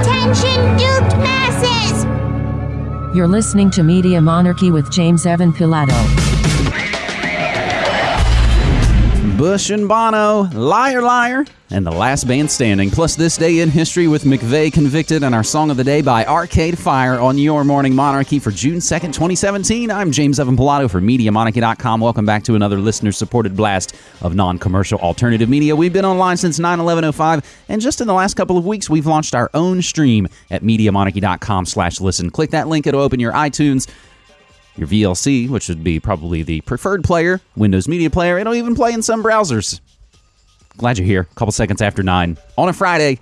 Attention, duped masses! You're listening to Media Monarchy with James Evan Pilato. Bush and Bono, Liar Liar, and The Last Band Standing. Plus, this day in history with McVeigh convicted and our song of the day by Arcade Fire on Your Morning Monarchy for June 2nd, 2017. I'm James Evan Pilato for MediaMonarchy.com. Welcome back to another listener supported blast of non commercial alternative media. We've been online since 9 11 05, and just in the last couple of weeks, we've launched our own stream at MediaMonarchy.com slash listen. Click that link, it'll open your iTunes your VLC, which would be probably the preferred player, Windows Media Player. It'll even play in some browsers. Glad you're here. A couple seconds after 9 on a Friday.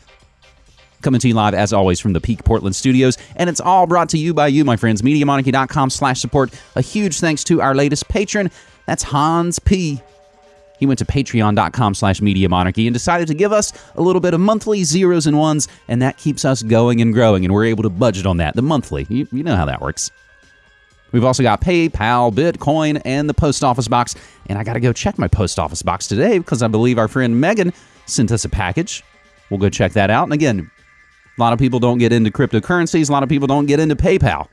Coming to you live, as always, from the Peak Portland studios. And it's all brought to you by you, my friends. MediaMonarchy.com slash support. A huge thanks to our latest patron. That's Hans P. He went to patreon.com slash media monarchy and decided to give us a little bit of monthly zeros and ones, and that keeps us going and growing, and we're able to budget on that. The monthly. You, you know how that works. We've also got PayPal, Bitcoin, and the post office box. And I got to go check my post office box today because I believe our friend Megan sent us a package. We'll go check that out. And again, a lot of people don't get into cryptocurrencies, a lot of people don't get into PayPal.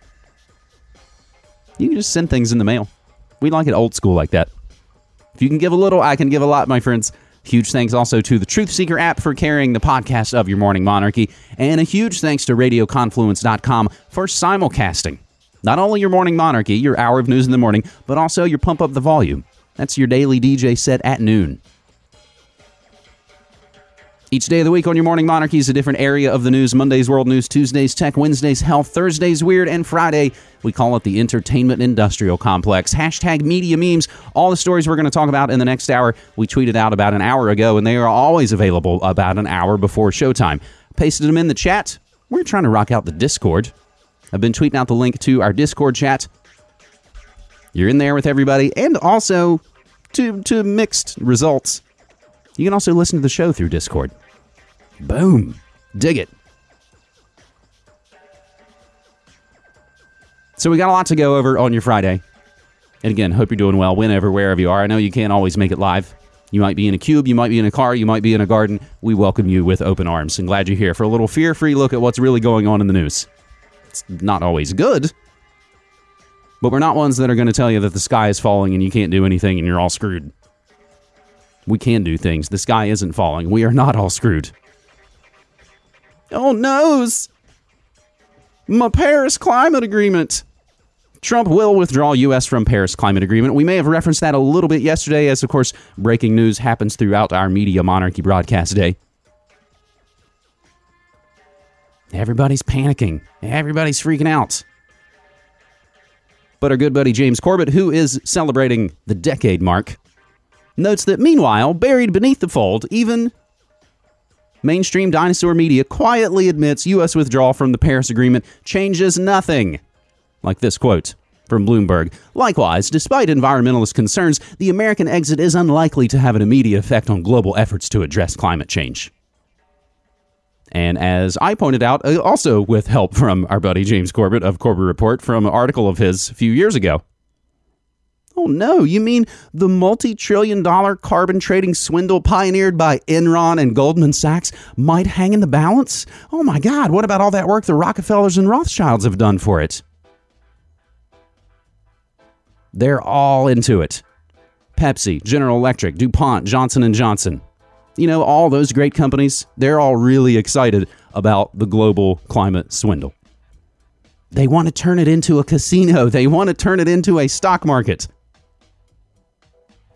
You can just send things in the mail. We like it old school like that. If you can give a little, I can give a lot, my friends. Huge thanks also to the Truth Seeker app for carrying the podcast of your morning monarchy. And a huge thanks to RadioConfluence.com for simulcasting. Not only your morning monarchy, your hour of news in the morning, but also your pump up the volume. That's your daily DJ set at noon. Each day of the week on your morning monarchy is a different area of the news. Mondays, world news. Tuesdays, tech. Wednesdays, health. Thursdays, weird. And Friday, we call it the entertainment industrial complex. Hashtag media memes. All the stories we're going to talk about in the next hour, we tweeted out about an hour ago, and they are always available about an hour before showtime. Pasted them in the chat. We're trying to rock out the Discord. I've been tweeting out the link to our Discord chat. You're in there with everybody, and also to to mixed results. You can also listen to the show through Discord. Boom. Dig it. So we got a lot to go over on your Friday. And again, hope you're doing well whenever, wherever you are. I know you can't always make it live. You might be in a cube, you might be in a car, you might be in a garden. We welcome you with open arms and glad you're here for a little fear free look at what's really going on in the news. It's not always good. But we're not ones that are going to tell you that the sky is falling and you can't do anything and you're all screwed. We can do things. The sky isn't falling. We are not all screwed. Oh, noes! My Paris climate agreement. Trump will withdraw U.S. from Paris climate agreement. We may have referenced that a little bit yesterday, as of course, breaking news happens throughout our media monarchy broadcast day. Everybody's panicking. Everybody's freaking out. But our good buddy James Corbett, who is celebrating the decade mark, notes that meanwhile, buried beneath the fold, even mainstream dinosaur media quietly admits U.S. withdrawal from the Paris Agreement changes nothing. Like this quote from Bloomberg. Likewise, despite environmentalist concerns, the American exit is unlikely to have an immediate effect on global efforts to address climate change. And as I pointed out, uh, also with help from our buddy James Corbett of Corbett Report from an article of his a few years ago. Oh no, you mean the multi trillion dollar carbon trading swindle pioneered by Enron and Goldman Sachs might hang in the balance? Oh my God, what about all that work the Rockefellers and Rothschilds have done for it? They're all into it. Pepsi, General Electric, DuPont, Johnson & Johnson you know, all those great companies, they're all really excited about the global climate swindle. They want to turn it into a casino, they want to turn it into a stock market.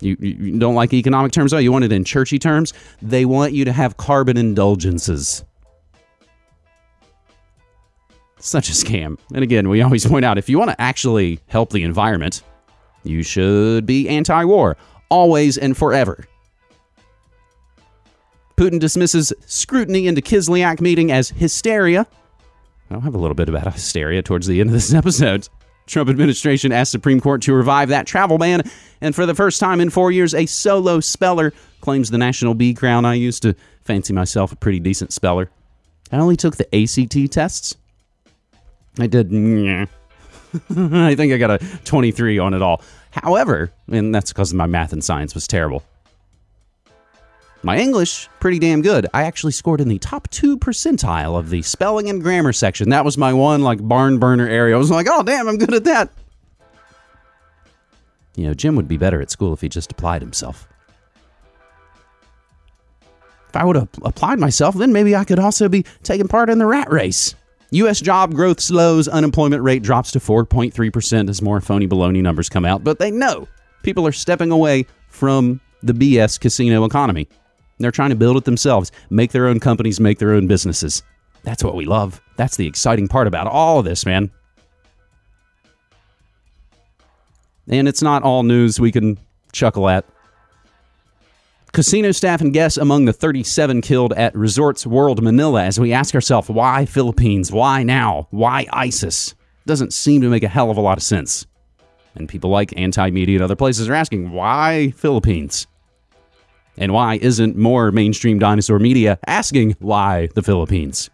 You, you don't like economic terms, though? You want it in churchy terms? They want you to have carbon indulgences. Such a scam. And again, we always point out if you want to actually help the environment, you should be anti war, always and forever. Putin dismisses scrutiny into Kislyak meeting as hysteria. I'll have a little bit about hysteria towards the end of this episode. Trump administration asked Supreme Court to revive that travel ban, and for the first time in four years, a solo speller claims the national B crown. I used to fancy myself a pretty decent speller. I only took the ACT tests. I did. I think I got a 23 on it all. However, and that's because my math and science was terrible. My English, pretty damn good. I actually scored in the top two percentile of the spelling and grammar section. That was my one like barn burner area. I was like, oh damn, I'm good at that. You know, Jim would be better at school if he just applied himself. If I would have applied myself, then maybe I could also be taking part in the rat race. U.S. job growth slows, unemployment rate drops to 4.3% as more phony baloney numbers come out, but they know people are stepping away from the BS casino economy. They're trying to build it themselves, make their own companies, make their own businesses. That's what we love. That's the exciting part about all of this, man. And it's not all news we can chuckle at. Casino staff and guests among the 37 killed at Resorts World Manila as we ask ourselves, why Philippines? Why now? Why ISIS? Doesn't seem to make a hell of a lot of sense. And people like anti media and other places are asking, why Philippines? And why isn't more mainstream dinosaur media asking why the Philippines?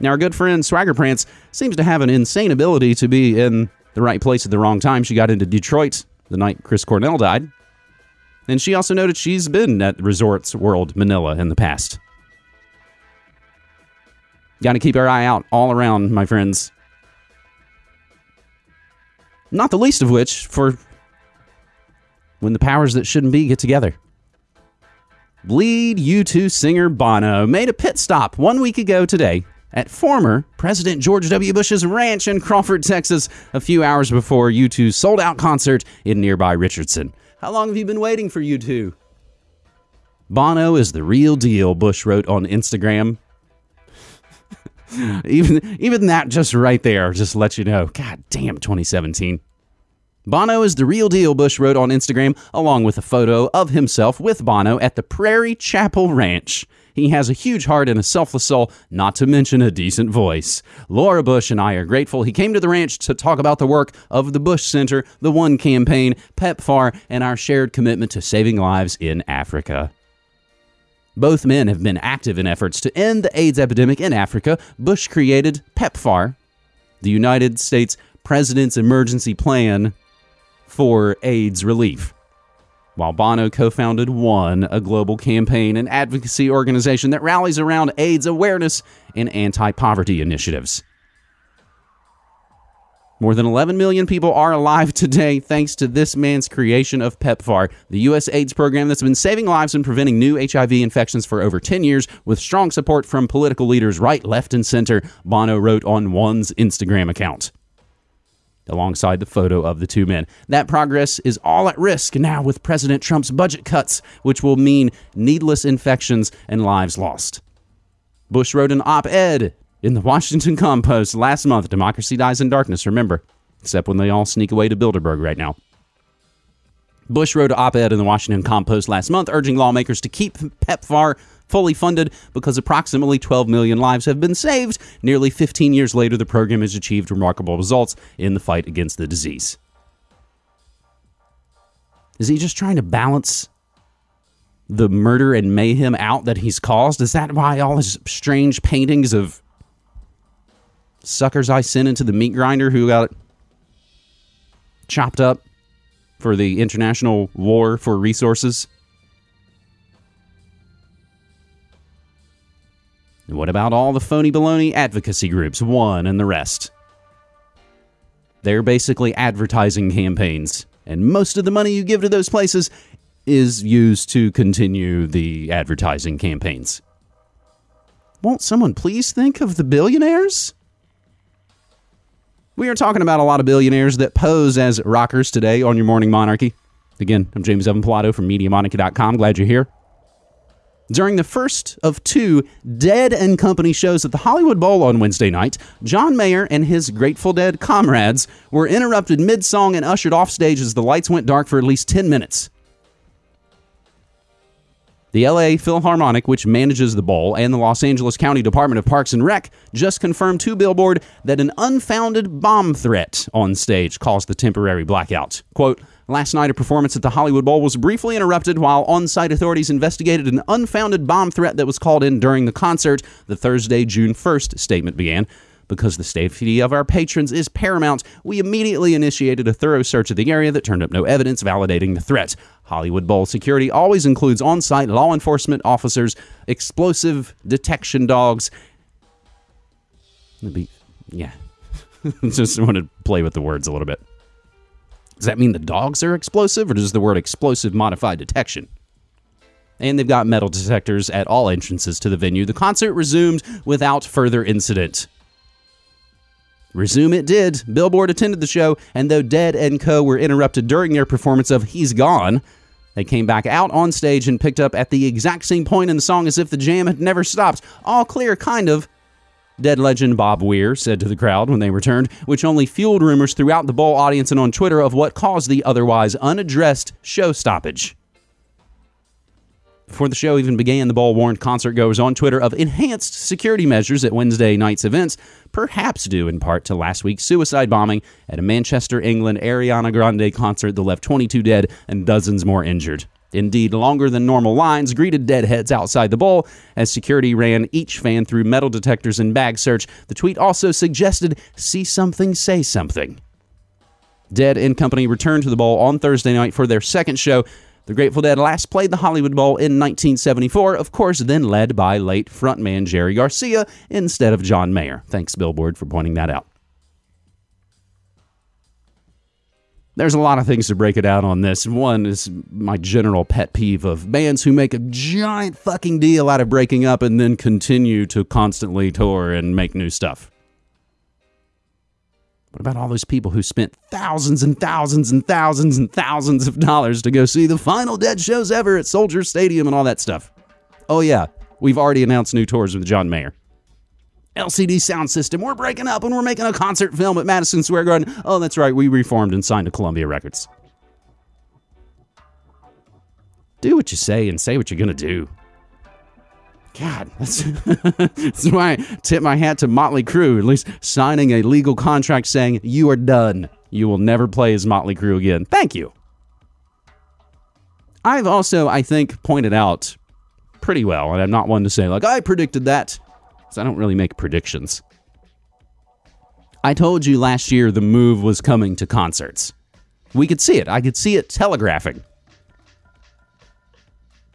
Now, our good friend Swagger Prance seems to have an insane ability to be in the right place at the wrong time. She got into Detroit the night Chris Cornell died. And she also noted she's been at Resorts World Manila in the past. Got to keep our eye out all around, my friends. Not the least of which for when the powers that shouldn't be get together. Lead U2 singer Bono made a pit stop one week ago today at former President George W. Bush's ranch in Crawford, Texas, a few hours before U2's sold out concert in nearby Richardson. How long have you been waiting for U2? Bono is the real deal, Bush wrote on Instagram. even even that just right there just lets you know. God damn 2017. Bono is the real deal, Bush wrote on Instagram, along with a photo of himself with Bono at the Prairie Chapel Ranch. He has a huge heart and a selfless soul, not to mention a decent voice. Laura Bush and I are grateful he came to the ranch to talk about the work of the Bush Center, the One Campaign, PEPFAR, and our shared commitment to saving lives in Africa. Both men have been active in efforts to end the AIDS epidemic in Africa. Bush created PEPFAR, the United States President's Emergency Plan for AIDS relief. While Bono co founded ONE, a global campaign and advocacy organization that rallies around AIDS awareness and anti poverty initiatives. More than 11 million people are alive today thanks to this man's creation of PEPFAR, the U.S. AIDS program that's been saving lives and preventing new HIV infections for over 10 years with strong support from political leaders right, left, and center, Bono wrote on ONE's Instagram account alongside the photo of the two men. That progress is all at risk now with President Trump's budget cuts, which will mean needless infections and lives lost. Bush wrote an op ed in the Washington Compost last month Democracy dies in darkness, remember, except when they all sneak away to Bilderberg right now. Bush wrote an op ed in the Washington Compost last month urging lawmakers to keep PEPFAR fully funded because approximately 12 million lives have been saved. Nearly 15 years later, the program has achieved remarkable results in the fight against the disease. Is he just trying to balance the murder and mayhem out that he's caused? Is that why all his strange paintings of suckers I sent into the meat grinder who got chopped up for the international war for resources? And what about all the phony baloney advocacy groups, one and the rest? They're basically advertising campaigns, and most of the money you give to those places is used to continue the advertising campaigns. Won't someone please think of the billionaires? We are talking about a lot of billionaires that pose as rockers today on your Morning Monarchy. Again, I'm James Evan Pilato from MediaMonarchy.com. Glad you're here. During the first of two Dead and Company shows at the Hollywood Bowl on Wednesday night, John Mayer and his Grateful Dead comrades were interrupted mid song and ushered off stage as the lights went dark for at least 10 minutes. The LA Philharmonic, which manages the bowl, and the Los Angeles County Department of Parks and Rec just confirmed to Billboard that an unfounded bomb threat on stage caused the temporary blackout. Quote, Last night, a performance at the Hollywood Bowl was briefly interrupted while on site authorities investigated an unfounded bomb threat that was called in during the concert. The Thursday, June 1st statement began Because the safety of our patrons is paramount, we immediately initiated a thorough search of the area that turned up no evidence validating the threat. Hollywood Bowl security always includes on site law enforcement officers, explosive detection dogs. Be, yeah. Just want to play with the words a little bit. Does that mean the dogs are explosive, or does the word explosive modify detection? And they've got metal detectors at all entrances to the venue. The concert resumed without further incident. Resume it did. Billboard attended the show, and though Dead and Co. were interrupted during their performance of He's Gone, they came back out on stage and picked up at the exact same point in the song as if the jam had never stopped. All clear, kind of. Dead legend Bob Weir said to the crowd when they returned, which only fueled rumors throughout the bowl audience and on Twitter of what caused the otherwise unaddressed show stoppage. Before the show even began, the bowl warned concertgoers on Twitter of enhanced security measures at Wednesday night's events, perhaps due in part to last week's suicide bombing at a Manchester, England Ariana Grande concert that left 22 dead and dozens more injured. Indeed, longer than normal lines greeted deadheads outside the bowl as security ran each fan through metal detectors and bag search. The tweet also suggested see something, say something. Dead and Company returned to the bowl on Thursday night for their second show. The Grateful Dead last played the Hollywood Bowl in 1974, of course, then led by late frontman Jerry Garcia instead of John Mayer. Thanks, Billboard, for pointing that out. There's a lot of things to break it out on this. One is my general pet peeve of bands who make a giant fucking deal out of breaking up and then continue to constantly tour and make new stuff. What about all those people who spent thousands and thousands and thousands and thousands of dollars to go see the final Dead shows ever at Soldier Stadium and all that stuff? Oh, yeah, we've already announced new tours with John Mayer. LCD Soundsystem. We're breaking up and we're making a concert film at Madison Square Garden. Oh, that's right. We reformed and signed to Columbia Records. Do what you say and say what you're going to do. God, that's, that's why I tip my hat to Motley Crue, at least signing a legal contract saying you are done. You will never play as Motley Crue again. Thank you. I've also, I think, pointed out pretty well, and I'm not one to say, like, I predicted that. I don't really make predictions. I told you last year the move was coming to concerts. We could see it. I could see it telegraphing.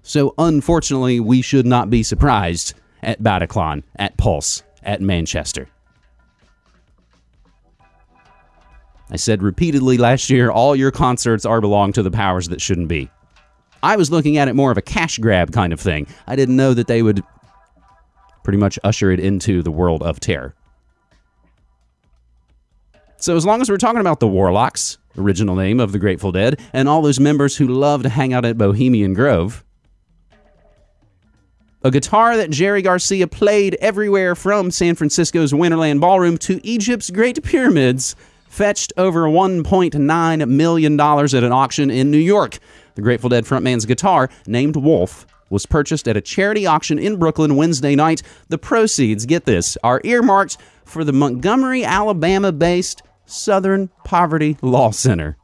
So, unfortunately, we should not be surprised at Bataclan, at Pulse, at Manchester. I said repeatedly last year all your concerts are belong to the powers that shouldn't be. I was looking at it more of a cash grab kind of thing. I didn't know that they would pretty much usher it into the world of terror. So, as long as we're talking about the Warlocks, original name of the Grateful Dead, and all those members who love to hang out at Bohemian Grove, a guitar that Jerry Garcia played everywhere from San Francisco's Winterland Ballroom to Egypt's Great Pyramids fetched over $1.9 million at an auction in New York. The Grateful Dead frontman's guitar, named Wolf, was purchased at a charity auction in Brooklyn Wednesday night. The proceeds, get this, are earmarked for the Montgomery, Alabama based Southern Poverty Law Center.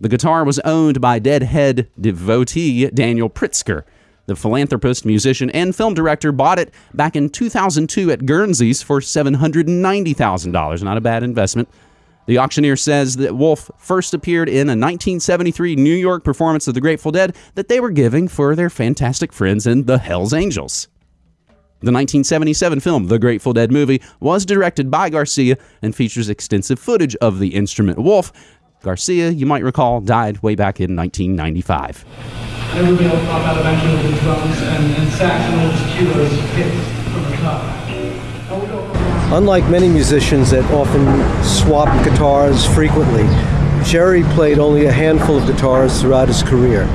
The guitar was owned by Deadhead devotee Daniel Pritzker. The philanthropist, musician, and film director bought it back in 2002 at Guernsey's for $790,000. Not a bad investment. The auctioneer says that Wolf first appeared in a 1973 New York performance of the Grateful Dead that they were giving for their fantastic friends in the Hells Angels. The 1977 film, The Grateful Dead Movie, was directed by Garcia and features extensive footage of the instrument Wolf. Garcia, you might recall, died way back in 1995. I would be able to pop out eventually with drums and, and sax and those cues hit from the top. Unlike many musicians that often swap guitars frequently, Jerry played only a handful of guitars throughout his career.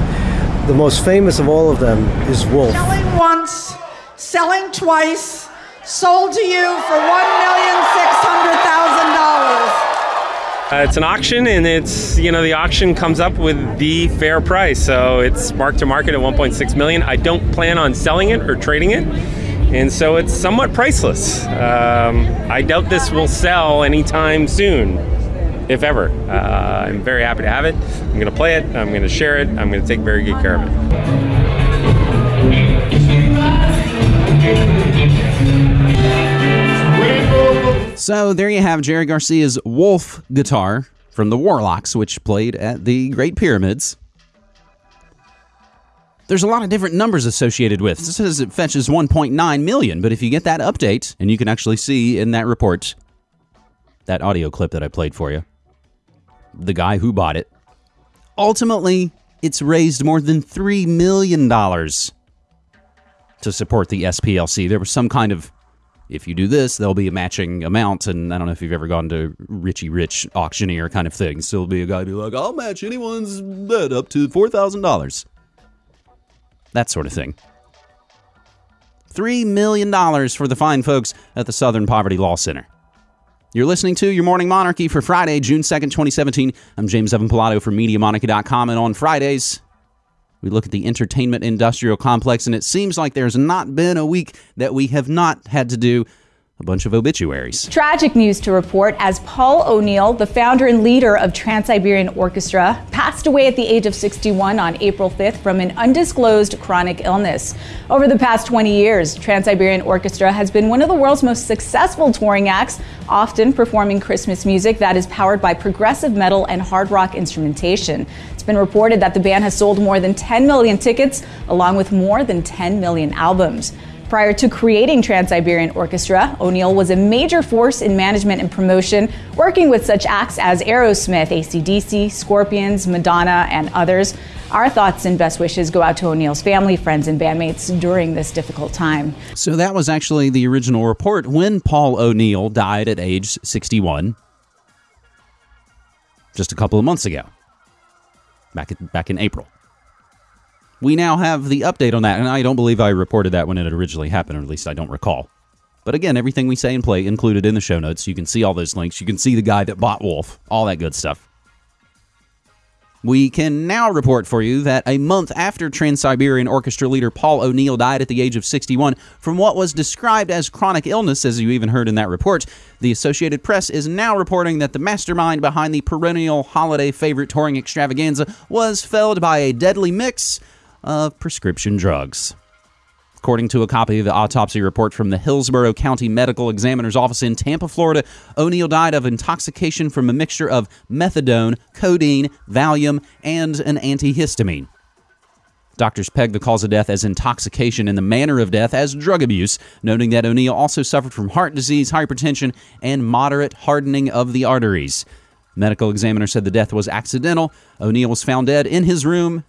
The most famous of all of them is Wolf. Selling once, selling twice, sold to you for $1,600,000. Uh, it's an auction, and it's you know the auction comes up with the fair price, so it's marked to market at 1.6 million. I don't plan on selling it or trading it and so it's somewhat priceless. Um, I doubt this will sell anytime soon, if ever. Uh, I'm very happy to have it. I'm going to play it. I'm going to share it. I'm going to take very good care of it. So there you have Jerry Garcia's Wolf guitar from the Warlocks, which played at the Great Pyramids. There's a lot of different numbers associated with. This says it fetches 1.9 million, but if you get that update, and you can actually see in that report, that audio clip that I played for you, the guy who bought it, ultimately, it's raised more than $3 million to support the SPLC. There was some kind of if you do this, there'll be a matching amount. And I don't know if you've ever gone to Richie Rich auctioneer kind of thing. So there'll be a guy be like, I'll match anyone's bid up to $4,000. That sort of thing. $3 million for the fine folks at the Southern Poverty Law Center. You're listening to Your Morning Monarchy for Friday, June 2nd, 2017. I'm James Evan Pilato from MediaMonarchy.com, and on Fridays, we look at the entertainment industrial complex, and it seems like there's not been a week that we have not had to do a bunch of obituaries. Tragic news to report as Paul O'Neill, the founder and leader of Trans Siberian Orchestra, passed away at the age of 61 on April 5th from an undisclosed chronic illness. Over the past 20 years, Trans Siberian Orchestra has been one of the world's most successful touring acts, often performing Christmas music that is powered by progressive metal and hard rock instrumentation. It's been reported that the band has sold more than 10 million tickets, along with more than 10 million albums. Prior to creating Trans Siberian Orchestra, O'Neill was a major force in management and promotion, working with such acts as Aerosmith, ACDC, Scorpions, Madonna, and others. Our thoughts and best wishes go out to O'Neill's family, friends, and bandmates during this difficult time. So that was actually the original report when Paul O'Neill died at age 61, just a couple of months ago, back back in April we now have the update on that. And I don't believe I reported that when it originally happened, or at least I don't recall. But again, everything we say and play included in the show notes. You can see all those links. You can see the guy that bought Wolf, all that good stuff. We can now report for you that a month after Trans Siberian Orchestra leader Paul O'Neill died at the age of 61 from what was described as chronic illness, as you even heard in that report, the Associated Press is now reporting that the mastermind behind the perennial holiday favorite touring extravaganza was felled by a deadly mix of prescription drugs. According to a copy of the autopsy report from the Hillsborough County Medical Examiner's Office in Tampa, Florida, O'Neill died of intoxication from a mixture of methadone, codeine, Valium, and an antihistamine. Doctors pegged the cause of death as intoxication and the manner of death as drug abuse, noting that O'Neill also suffered from heart disease, hypertension, and moderate hardening of the arteries. Medical examiner said the death was accidental. O'Neill was found dead in his room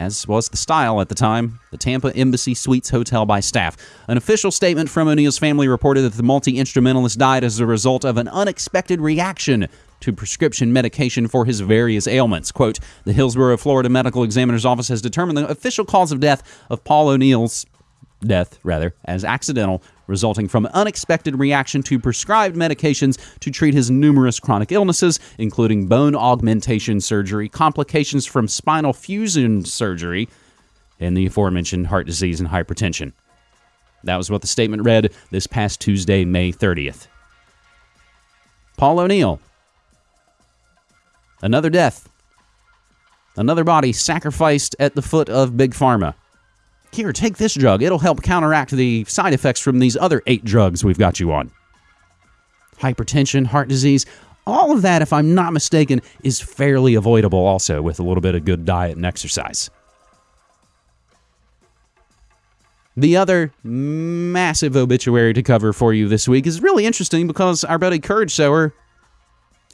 as was the style at the time, the Tampa Embassy Suites Hotel by staff. An official statement from O'Neill's family reported that the multi instrumentalist died as a result of an unexpected reaction to prescription medication for his various ailments. Quote, the Hillsborough, Florida Medical Examiner's Office has determined the official cause of death of Paul O'Neill's death, rather, as accidental, resulting from unexpected reaction to prescribed medications to treat his numerous chronic illnesses, including bone augmentation surgery, complications from spinal fusion surgery, and the aforementioned heart disease and hypertension. That was what the statement read this past Tuesday, May 30th. Paul O'Neill. Another death. Another body sacrificed at the foot of Big Pharma. Here, take this drug. It'll help counteract the side effects from these other eight drugs we've got you on. Hypertension, heart disease, all of that, if I'm not mistaken, is fairly avoidable also with a little bit of good diet and exercise. The other massive obituary to cover for you this week is really interesting because our buddy Courage Sower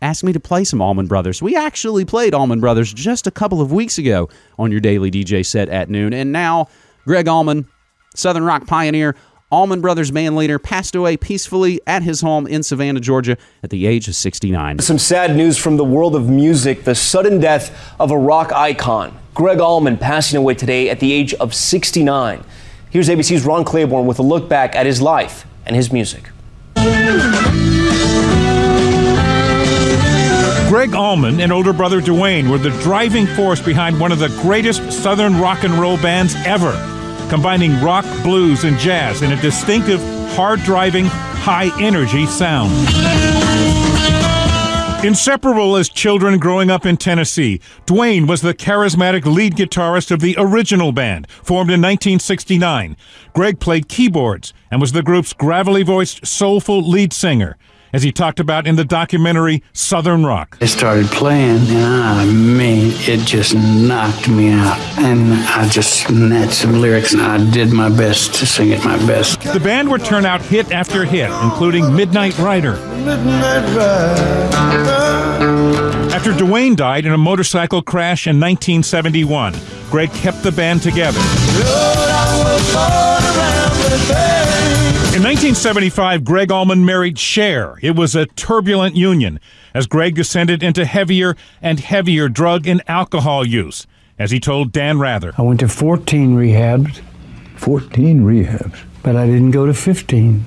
asked me to play some Allman Brothers. We actually played Allman Brothers just a couple of weeks ago on your daily DJ set at noon, and now Gregg Allman, Southern rock pioneer, Allman Brothers band leader, passed away peacefully at his home in Savannah, Georgia, at the age of 69. Some sad news from the world of music the sudden death of a rock icon. Gregg Allman passing away today at the age of 69. Here's ABC's Ron Claiborne with a look back at his life and his music. Gregg Allman and older brother Duane were the driving force behind one of the greatest Southern rock and roll bands ever combining rock, blues, and jazz in a distinctive, hard driving, high energy sound. Inseparable as children growing up in Tennessee, Duane was the charismatic lead guitarist of the original band, formed in 1969. Gregg played keyboards and was the group's gravelly voiced, soulful lead singer. As he talked about in the documentary Southern Rock. It started playing, and I mean, it just knocked me out. And I just snatched some lyrics, and I did my best to sing it my best. The band would turn out hit after hit, including Midnight Rider. After Duane died in a motorcycle crash in 1971, Gregg kept the band together. In 1975, Gregg Allman married Cher. It was a turbulent union as Gregg descended into heavier and heavier drug and alcohol use, as he told Dan Rather. I went to 14 rehabs. 14 rehabs? But I didn't go to 15.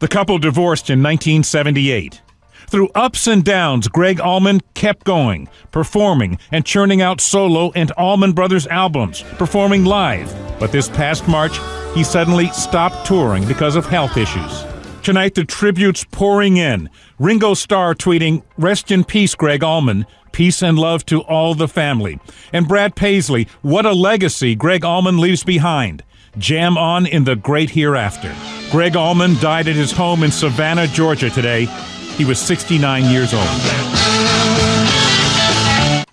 The couple divorced in 1978. Through ups and downs, Gregg Allman kept going, performing and churning out solo and Allman Brothers albums, performing live. But this past March, he suddenly stopped touring because of health issues. Tonight, the tributes pouring in. Ringo Starr tweeting, Rest in peace, Greg Allman. Peace and love to all the family. And Brad Paisley, what a legacy Gregg Allman leaves behind. Jam on in the great hereafter. Gregg Allman died at his home in Savannah, Georgia today. He was 69 years old.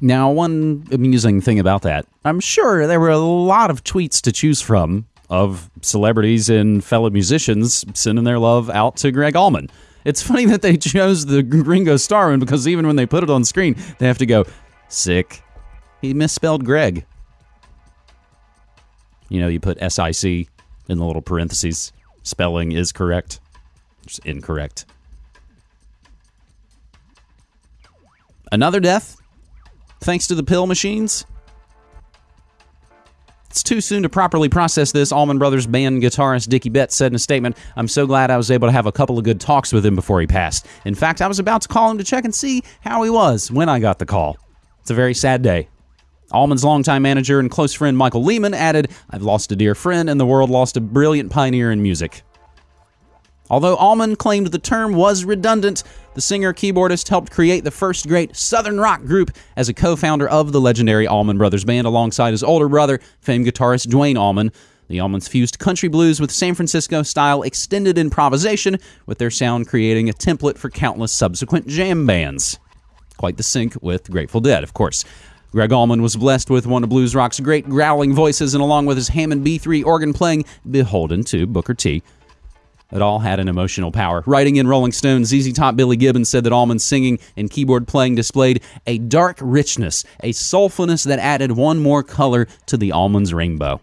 Now, one amusing thing about that, I'm sure there were a lot of tweets to choose from of celebrities and fellow musicians sending their love out to Gregg Allman. It's funny that they chose the Ringo Starr one because even when they put it on screen, they have to go, sick. He misspelled Greg. You know, you put SIC in the little parentheses. Spelling is correct. It's incorrect. Another death, thanks to the pill machines. It's too soon to properly process this, Allman Brothers band guitarist Dickey Betts said in a statement. I'm so glad I was able to have a couple of good talks with him before he passed. In fact, I was about to call him to check and see how he was when I got the call. It's a very sad day. Allman's longtime manager and close friend Michael Lehman added, I've lost a dear friend and the world lost a brilliant pioneer in music. Although Allman claimed the term was redundant, the singer keyboardist helped create the first great Southern rock group as a co founder of the legendary Allman Brothers Band alongside his older brother, famed guitarist Duane Allman. The Allmans fused country blues with San Francisco style extended improvisation, with their sound creating a template for countless subsequent jam bands. Quite the sync with Grateful Dead, of course. Gregg Allman was blessed with one of blues rock's great growling voices, and along with his Hammond B3 organ playing, beholden to Booker T. It all had an emotional power. Writing in Rolling Stone, ZZ Top Billy Gibbons said that Allman's singing and keyboard playing displayed a dark richness, a soulfulness that added one more color to the Allman's rainbow.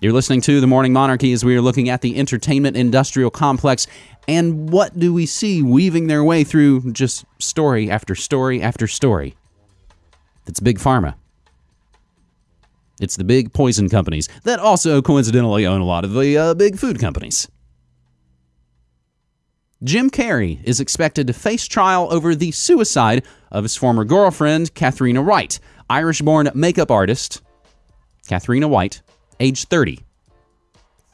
You're listening to The Morning Monarchy as we are looking at the entertainment industrial complex and what do we see weaving their way through just story after story after story? It's Big Pharma. It's the big poison companies that also coincidentally own a lot of the uh, big food companies. Jim Carrey is expected to face trial over the suicide of his former girlfriend, Cathriona White, Irish born makeup artist, Cathriona White, age 30.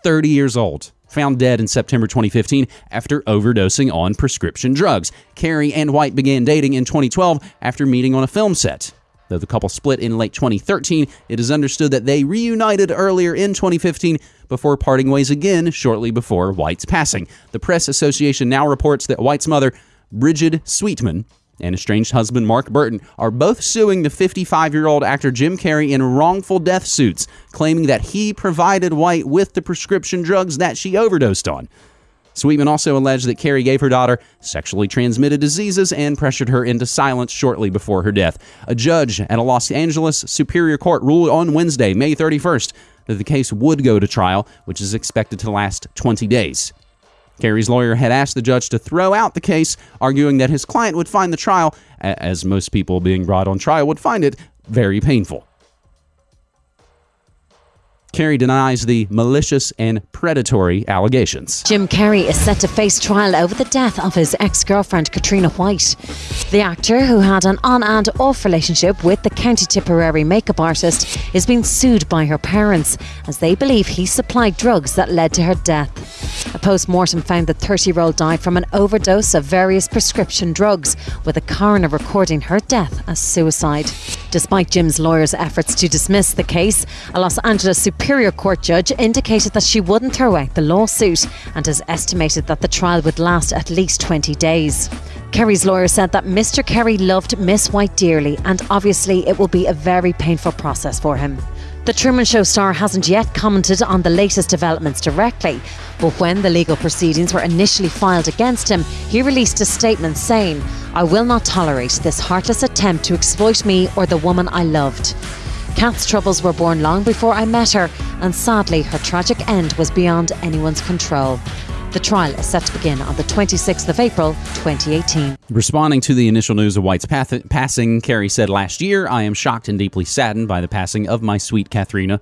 30 years old. Found dead in September 2015 after overdosing on prescription drugs. Carrey and White began dating in 2012 after meeting on a film set. Though the couple split in late 2013, it is understood that they reunited earlier in 2015 before parting ways again shortly before White's passing. The Press Association now reports that White's mother, Brigid Sweetman, and estranged husband Mark Burton are both suing the 55 year old actor Jim Carrey in wrongful death suits, claiming that he provided White with the prescription drugs that she overdosed on. Sweetman also alleged that Carrey gave her daughter sexually transmitted diseases and pressured her into silence shortly before her death. A judge at a Los Angeles Superior Court ruled on Wednesday, May 31st, that the case would go to trial, which is expected to last 20 days. Carrey's lawyer had asked the judge to throw out the case, arguing that his client would find the trial, as most people being brought on trial would find it, very painful. Carrey denies the malicious and predatory allegations. Jim Carrey is set to face trial over the death of his ex girlfriend, Cathriona White. The actor, who had an on and off relationship with the County Tipperary makeup artist, is being sued by her parents as they believe he supplied drugs that led to her death. A post mortem found the 30 year old died from an overdose of various prescription drugs, with a coroner recording her death as suicide. Despite Jim's lawyer's efforts to dismiss the case, a Los Angeles Superior Court judge indicated that she wouldn't throw out the lawsuit and has estimated that the trial would last at least 20 days. Carrey's lawyer said that Mr. Carrey loved Miss White dearly and obviously it will be a very painful process for him. The Truman Show star hasn't yet commented on the latest developments directly, but when the legal proceedings were initially filed against him, he released a statement saying, I will not tolerate this heartless attempt to exploit me or the woman I loved. Kat's troubles were born long before I met her, and sadly, her tragic end was beyond anyone's control. The trial is set to begin on the 26th of April, 2018. Responding to the initial news of White's path- passing, Carrey said last year, I am shocked and deeply saddened by the passing of my sweet Cathriona.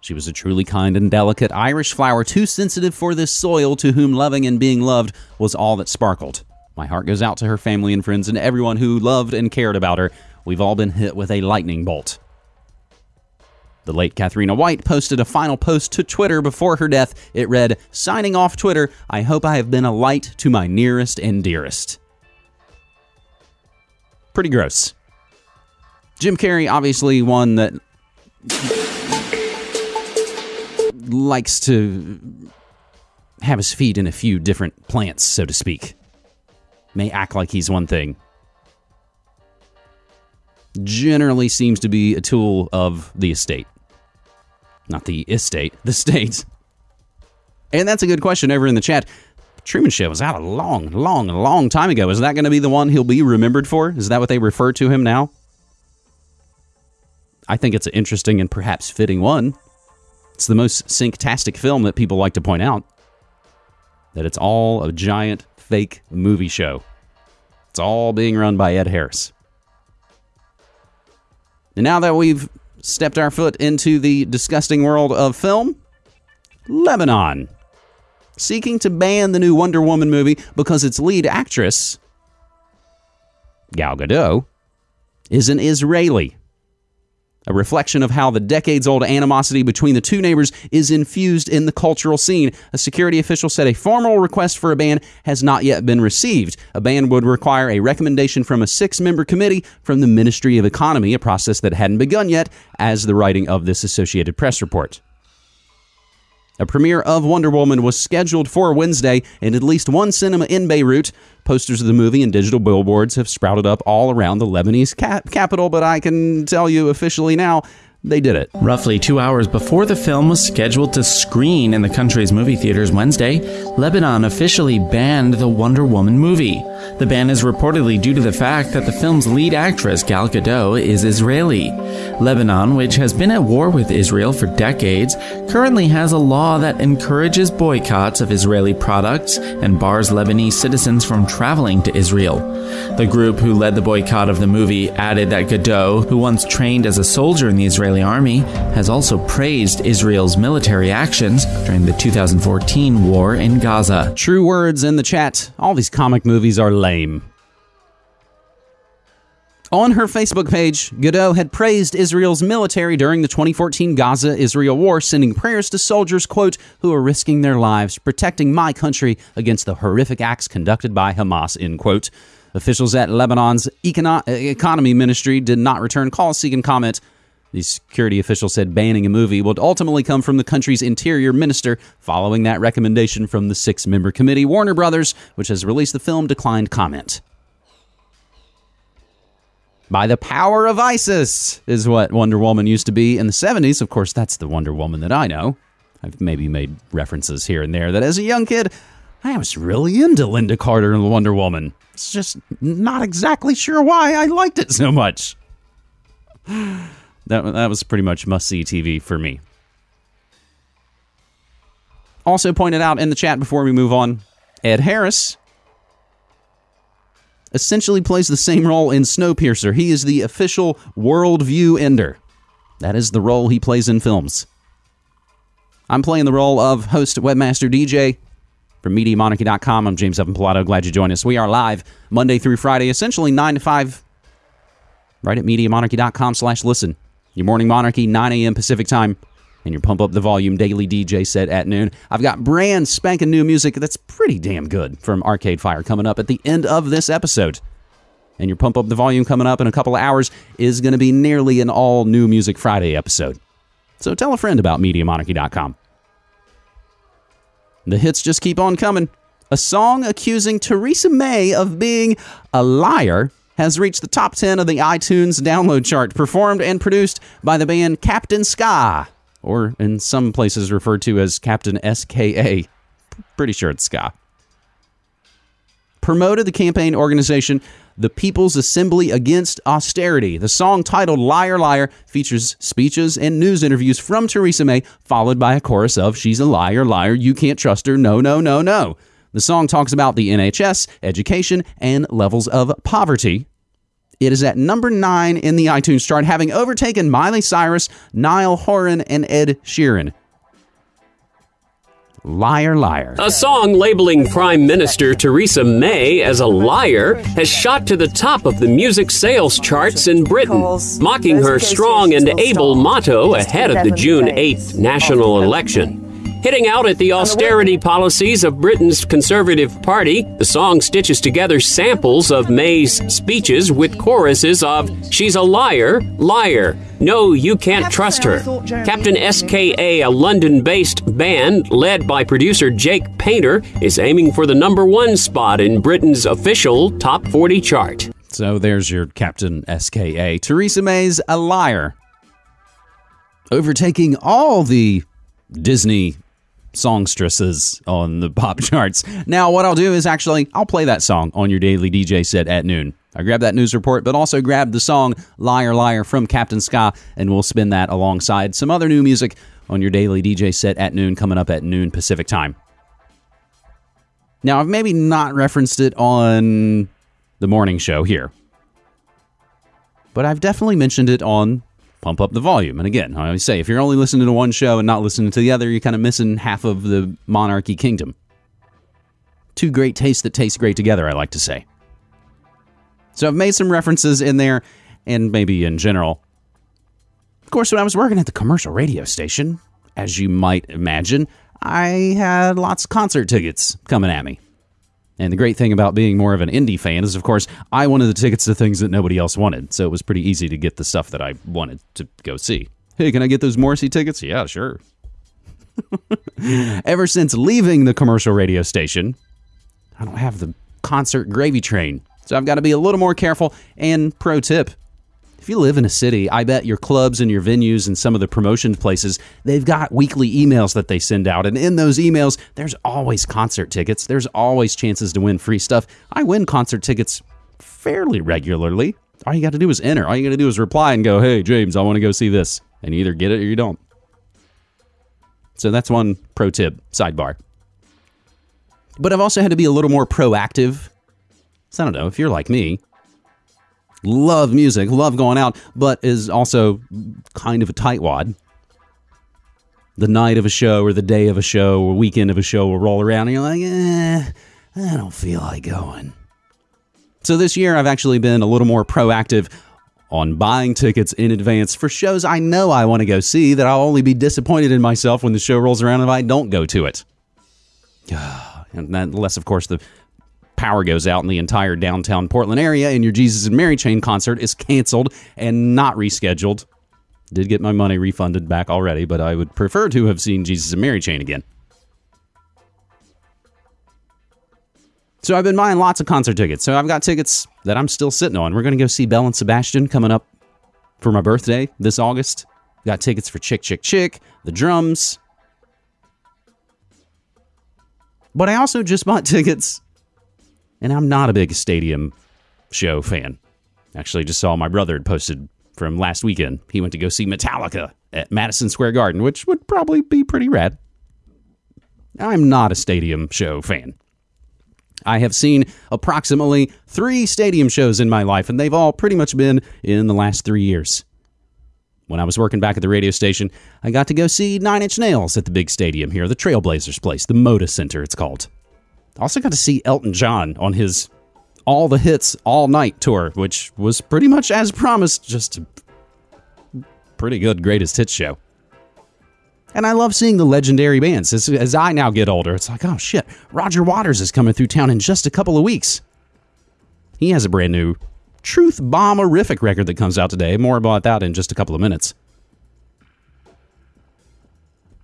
She was a truly kind and delicate Irish flower, too sensitive for this soil, to whom loving and being loved was all that sparkled. My heart goes out to her family and friends and everyone who loved and cared about her. We've all been hit with a lightning bolt. The late Cathriona White posted a final post to Twitter before her death. It read, Signing off Twitter, I hope I have been a light to my nearest and dearest. Pretty gross. Jim Carrey, obviously one that likes to have his feet in a few different plants, so to speak. May act like he's one thing. Generally seems to be a tool of the estate. Not the estate, the state. And that's a good question over in the chat. Truman Show was out a long, long, long time ago. Is that going to be the one he'll be remembered for? Is that what they refer to him now? I think it's an interesting and perhaps fitting one. It's the most synctastic film that people like to point out. That it's all a giant fake movie show. It's all being run by Ed Harris. And now that we've stepped our foot into the disgusting world of film, Lebanon. Seeking to ban the new Wonder Woman movie because its lead actress, Gal Gadot, is an Israeli. A reflection of how the decades old animosity between the two neighbors is infused in the cultural scene. A security official said a formal request for a ban has not yet been received. A ban would require a recommendation from a six member committee from the Ministry of Economy, a process that hadn't begun yet, as the writing of this Associated Press report. A premiere of Wonder Woman was scheduled for Wednesday in at least one cinema in Beirut. Posters of the movie and digital billboards have sprouted up all around the Lebanese cap- capital, but I can tell you officially now they did it. Roughly two hours before the film was scheduled to screen in the country's movie theaters Wednesday, Lebanon officially banned the Wonder Woman movie. The ban is reportedly due to the fact that the film's lead actress, Gal Gadot, is Israeli. Lebanon, which has been at war with Israel for decades, currently has a law that encourages boycotts of Israeli products and bars Lebanese citizens from traveling to Israel. The group who led the boycott of the movie added that Gadot, who once trained as a soldier in the Israeli army, has also praised Israel's military actions during the 2014 war in Gaza. True words in the chat. All these comic movies are lame. On her Facebook page, Gadot had praised Israel's military during the 2014 Gaza Israel war, sending prayers to soldiers, quote, who are risking their lives protecting my country against the horrific acts conducted by Hamas, end quote. Officials at Lebanon's econo- economy ministry did not return calls seeking comment. The security official said banning a movie would ultimately come from the country's interior minister following that recommendation from the six member committee. Warner Brothers, which has released the film, declined comment. By the power of ISIS is what Wonder Woman used to be in the 70s. Of course, that's the Wonder Woman that I know. I've maybe made references here and there that as a young kid, I was really into Lynda Carter and the Wonder Woman. It's just not exactly sure why I liked it so much. That, that was pretty much must see TV for me. Also pointed out in the chat before we move on, Ed Harris essentially plays the same role in Snowpiercer. He is the official worldview ender. That is the role he plays in films. I'm playing the role of host, webmaster, DJ from MediaMonarchy.com. I'm James Evan Pilato. Glad you joined us. We are live Monday through Friday, essentially 9 to 5, right at MediaMonarchy.com slash listen. Your morning monarchy, 9 a.m. Pacific time, and your pump up the volume daily DJ set at noon. I've got brand spanking new music that's pretty damn good from Arcade Fire coming up at the end of this episode. And your Pump Up the Volume coming up in a couple of hours is going to be nearly an all new Music Friday episode. So tell a friend about MediaMonarchy.com. The hits just keep on coming. A song accusing Theresa May of being a liar has reached the top 10 of the iTunes download chart, performed and produced by the band Captain Ska, or in some places referred to as Captain SKA. Pretty sure it's Ska. Promoted the campaign organization the People's Assembly Against Austerity. The song titled Liar Liar features speeches and news interviews from Theresa May, followed by a chorus of She's a liar, liar, you can't trust her, no, no, no, no. The song talks about the NHS, education, and levels of poverty. It is at number nine in the iTunes chart, having overtaken Miley Cyrus, Niall Horan, and Ed Sheeran. Liar, liar. A song labeling Prime Minister Theresa May as a liar has shot to the top of the music sales charts in Britain, mocking her strong and able motto ahead of the June 8th national election. Hitting out at the austerity policies of Britain's Conservative Party, the song stitches together samples of May's speeches with choruses of She's a liar, liar, no, you can't trust her. Captain SKA, a London based band led by producer Jake Painter, is aiming for the number one spot in Britain's official top 40 chart. So there's your Captain SKA. Theresa May's a liar. Overtaking all the Disney songstresses on the pop charts. Now, what I'll do is actually I'll play that song on your daily DJ set at noon. I grab that news report, but also grab the song Liar Liar from Captain Ska, and we'll spin that alongside some other new music on your daily DJ set at noon, coming up at noon Pacific time. Now, I've maybe not referenced it on the morning show here, but I've definitely mentioned it on Pump Up the Volume. And again, I always say, if you're only listening to one show and not listening to the other, you're kind of missing half of the monarchy kingdom. Two great tastes that taste great together, I like to say. So I've made some references in there and maybe in general. Of course, when I was working at the commercial radio station, as you might imagine, I had lots of concert tickets coming at me. And the great thing about being more of an indie fan is, of course, I wanted the tickets to things that nobody else wanted. So it was pretty easy to get the stuff that I wanted to go see. Hey, can I get those Morrissey tickets? Yeah, sure. Ever since leaving the commercial radio station, I don't have the concert gravy train. So I've got to be a little more careful. And pro tip if you live in a city, I bet your clubs and your venues and some of the promotion places, they've got weekly emails that they send out. And in those emails, there's always concert tickets. There's always chances to win free stuff. I win concert tickets fairly regularly. All you got to do is enter. All you got to do is reply and go, hey, James, I want to go see this. And you either get it or you don't. So that's one pro tip, sidebar. But I've also had to be a little more proactive. So I don't know, if you're like me, love music, love going out, but is also kind of a tightwad. The night of a show or the day of a show or weekend of a show will roll around and you're like, eh, I don't feel like going. So this year I've actually been a little more proactive on buying tickets in advance for shows I know I want to go see that I'll only be disappointed in myself when the show rolls around if I don't go to it. and unless, of course, the power goes out in the entire downtown Portland area and your Jesus and Mary Chain concert is canceled and not rescheduled. Did get my money refunded back already, but I would prefer to have seen Jesus and Mary Chain again. So I've been buying lots of concert tickets. So I've got tickets that I'm still sitting on. We're going to go see Belle and Sebastian coming up for my birthday this August. Got tickets for Chick Chick Chick, the drums. But I also just bought tickets and I'm not a big stadium show fan. Actually, just saw my brother had posted from last weekend. He went to go see Metallica at Madison Square Garden, which would probably be pretty rad. I'm not a stadium show fan. I have seen approximately three stadium shows in my life, and they've all pretty much been in the last three years. When I was working back at the radio station, I got to go see Nine Inch Nails at the big stadium here, the Trailblazers place, the Moda Center, it's called. Also got to see Elton John on his All the Hits All Night tour, which was pretty much as promised, just a pretty good greatest hits show. And I love seeing the legendary bands. As, as I now get older, it's like, oh shit, Roger Waters is coming through town in just a couple of weeks. He has a brand new truth bomberific record that comes out today. More about that in just a couple of minutes.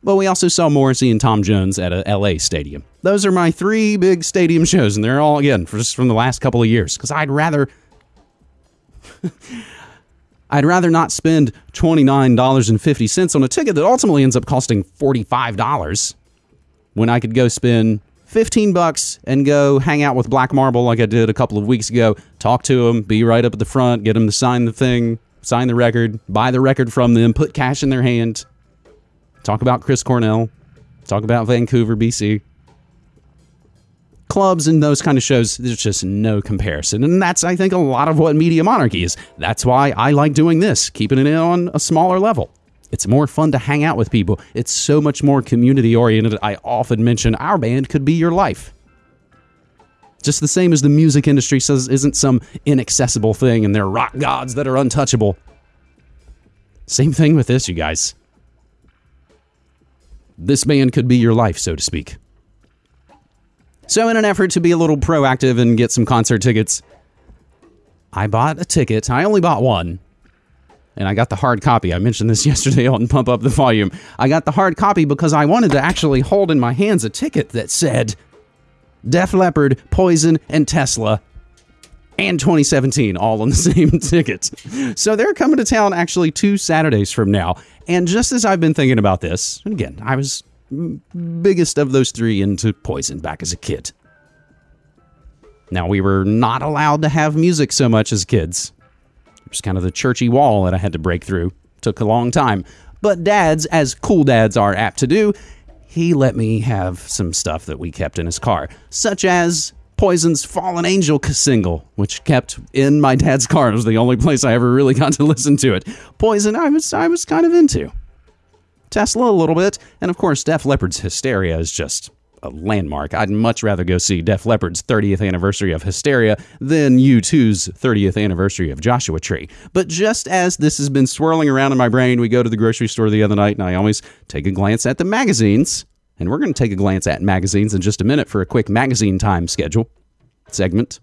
But we also saw Morrissey and Tom Jones at a LA stadium. Those are my three big stadium shows, and they're all again just from the last couple of years. Because I'd rather, I'd rather not spend twenty nine dollars and fifty cents on a ticket that ultimately ends up costing forty five dollars, when I could go spend 15 bucks and go hang out with Black Marble like I did a couple of weeks ago, talk to them, be right up at the front, get them to sign the thing, sign the record, buy the record from them, put cash in their hand, talk about Chris Cornell, talk about Vancouver, BC. Clubs and those kind of shows, there's just no comparison. And that's, I think, a lot of what Media Monarchy is. That's why I like doing this, keeping it on a smaller level. It's more fun to hang out with people. It's so much more community oriented. I often mention our band could be your life. Just the same as the music industry says isn't some inaccessible thing and they're rock gods that are untouchable. Same thing with this, you guys. This band could be your life, so to speak. So, in an effort to be a little proactive and get some concert tickets, I bought a ticket. I only bought one, and I got the hard copy. I mentioned this yesterday on Pump Up the Volume. I got the hard copy because I wanted to actually hold in my hands a ticket that said Def Leppard, Poison, and Tesla, and 2017 all on the same ticket. So they're coming to town actually two Saturdays from now. And just as I've been thinking about this, again, I was biggest of those three into Poison back as a kid. Now, we were not allowed to have music so much as kids. It was kind of the churchy wall that I had to break through. Took a long time. But dads, as cool dads are apt to do, he let me have some stuff that we kept in his car, such as Poison's Fallen Angel single, which kept in my dad's car. It was the only place I ever really got to listen to it. Poison, I was I was kind of into. Tesla a little bit, and of course, Def Leppard's Hysteria is just a landmark. I'd much rather go see Def Leppard's 30th anniversary of Hysteria than U2's 30th anniversary of Joshua Tree. But just as this has been swirling around in my brain, we go to the grocery store the other night and I always take a glance at the magazines. And we're going to take a glance at magazines in just a minute for a quick magazine time schedule segment.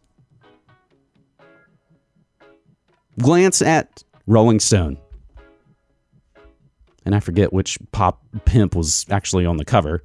Glance at Rolling Stone. And I forget which pop pimp was actually on the cover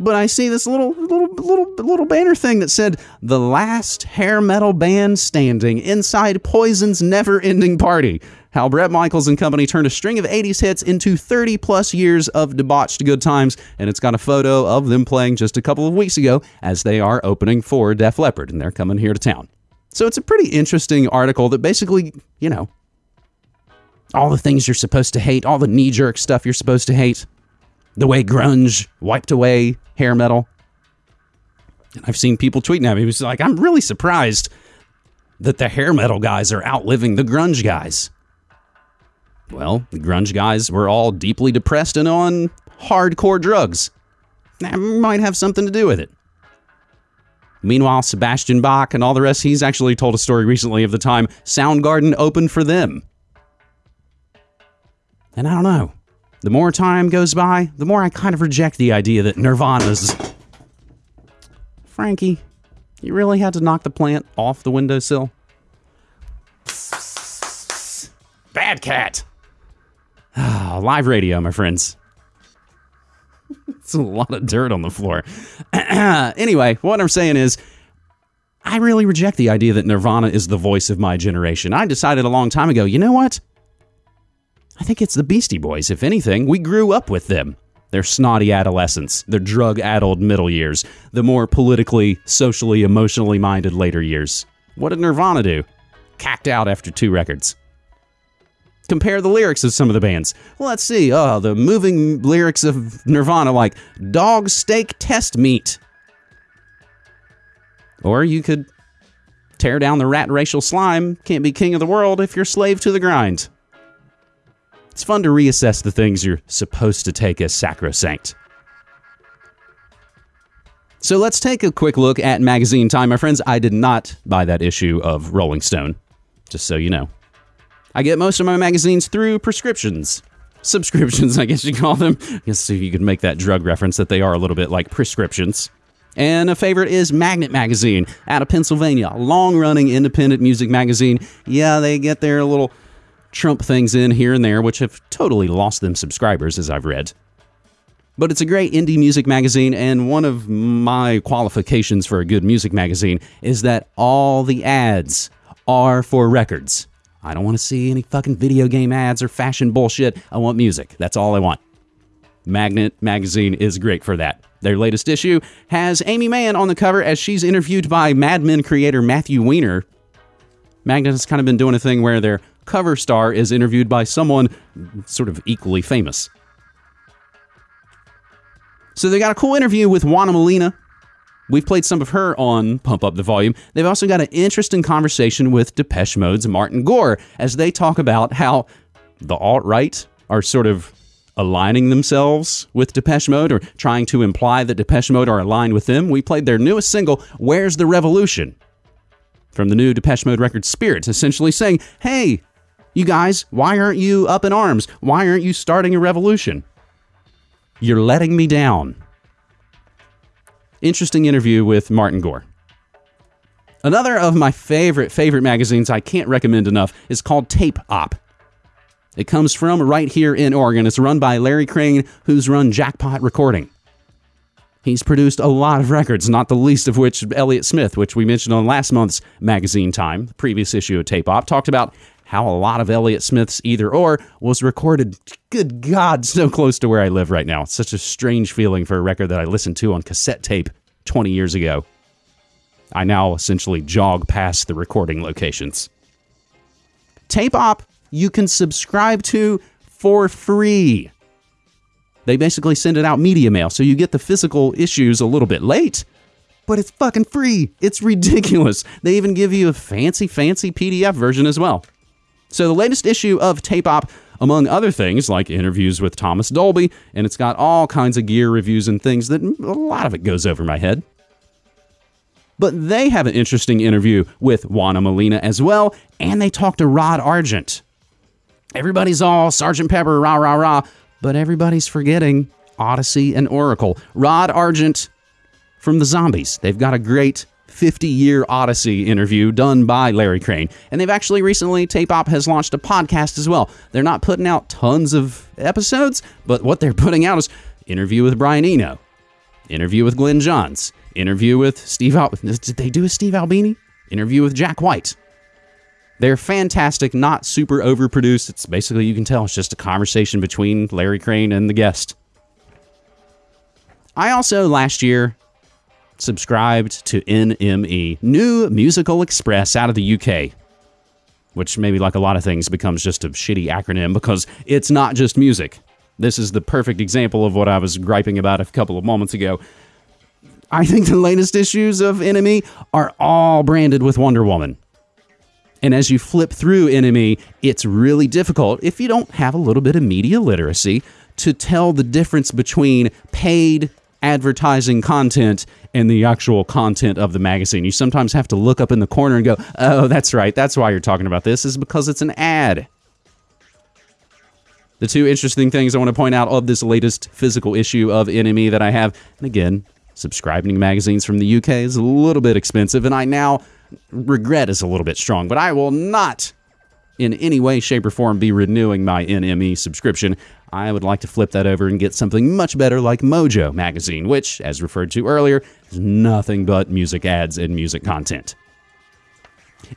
but I see this little little little little banner thing that said the last hair metal band standing inside Poison's never-ending party. How Bret Michaels and company turned a string of 80s hits into 30 plus years of debauched good times, and it's got a photo of them playing just a couple of weeks ago as they are opening for Def Leppard, and they're coming here to town. So it's a pretty interesting article that basically, you know, all the things you're supposed to hate, all the knee jerk stuff you're supposed to hate, the way grunge wiped away hair metal. And I've seen people tweeting at me. Was like, I'm really surprised that the hair metal guys are outliving the grunge guys. Well, the grunge guys were all deeply depressed and on hardcore drugs. That might have something to do with it. Meanwhile, Sebastian Bach and all the rest, he's actually told a story recently of the time Soundgarden opened for them. And I don't know. The more time goes by, the more I kind of reject the idea that Nirvana's. Frankie, you really had to knock the plant off the windowsill? Bad cat. Ah, live radio, my friends. it's a lot of dirt on the floor. anyway, what I'm saying is, I really reject the idea that Nirvana is the voice of my generation. I decided a long time ago, you know what? I think it's the Beastie Boys, if anything. We grew up with them. Their snotty adolescence, their drug addled middle years, the more politically, socially, emotionally minded later years. What did Nirvana do? Cacked out after two records. Compare the lyrics of some of the bands. Let's see. Oh, the moving lyrics of Nirvana, like dog steak test meat. Or you could tear down the rat racial slime. Can't be king of the world if you're slave to the grind. It's fun to reassess the things you're supposed to take as sacrosanct. So let's take a quick look at magazine time. My friends, I did not buy that issue of Rolling Stone, just so you know. I get most of my magazines through prescriptions. Subscriptions, I guess you call them. I guess you could make that drug reference that they are a little bit like prescriptions. And a favorite is Magnet Magazine out of Pennsylvania, long running independent music magazine. Yeah, they get their little Trump things in here and there, which have totally lost them subscribers, as I've read. But it's a great indie music magazine, and one of my qualifications for a good music magazine is that all the ads are for records. I don't want to see any fucking video game ads or fashion bullshit. I want music. That's all I want. Magnet magazine is great for that. Their latest issue has Aimee Mann on the cover as she's interviewed by Mad Men creator Matthew Weiner. Magnet has kind of been doing a thing where their cover star is interviewed by someone sort of equally famous. So they got a cool interview with Juana Molina. We've played some of her on Pump Up the Volume. They've also got an interesting conversation with Depeche Mode's Martin Gore as they talk about how the alt right are sort of aligning themselves with Depeche Mode or trying to imply that Depeche Mode are aligned with them. We played their newest single, Where's the Revolution? From the new Depeche Mode record Spirits, essentially saying, hey, you guys, why aren't you up in arms? Why aren't you starting a revolution? You're letting me down. Interesting interview with Martin Gore. Another of my favorite, favorite magazines I can't recommend enough is called Tape Op. It comes from right here in Oregon. It's run by Larry Crane, who's run Jackpot Recording. He's produced a lot of records, not the least of which Elliott Smith, which we mentioned on last month's magazine time, the previous issue of Tape Op, talked about how a lot of Elliott Smith's Either Or was recorded, good God, so close to where I live right now. It's such a strange feeling for a record that I listened to on cassette tape 20 years ago. I now essentially jog past the recording locations. Tape Op, you can subscribe to for free. They basically send it out media mail, so you get the physical issues a little bit late, but it's fucking free. It's ridiculous. They even give you a fancy, fancy PDF version as well. So the latest issue of Tape Op, among other things, like interviews with Thomas Dolby, and it's got all kinds of gear reviews and things that a lot of it goes over my head. But they have an interesting interview with Juana Molina as well, and they talk to Rod Argent. Everybody's all Sergeant Pepper, rah, rah, rah, but everybody's forgetting Odessey and Oracle. Rod Argent from the Zombies. They've got a great 50 year Odyssey interview done by Larry Crane. And they've actually recently, Tape Op has launched a podcast as well. They're not putting out tons of episodes, but what they're putting out is interview with Brian Eno, interview with Glyn Johns, interview with Steve Al- Did they do a Steve Albini? Interview with Jack White. They're fantastic, not super overproduced. It's basically, you can tell, it's just a conversation between Larry Crane and the guest. I also, last year, subscribed to NME, New Musical Express out of the UK, which maybe like a lot of things becomes just a shitty acronym because it's not just music. This is the perfect example of what I was griping about a couple of moments ago. I think the latest issues of Enemy are all branded with Wonder Woman. And as you flip through Enemy, it's really difficult if you don't have a little bit of media literacy to tell the difference between paid advertising content and the actual content of the magazine. You sometimes have to look up in the corner and go, oh, that's right. That's why you're talking about this, is because it's an ad. The two interesting things I want to point out of this latest physical issue of NME that I have, and again, subscribing to magazines from the UK is a little bit expensive, and I now regret is a little bit strong, but I will not in any way, shape, or form be renewing my NME subscription. I would like to flip that over and get something much better like Mojo magazine, which, as referred to earlier, is nothing but music ads and music content.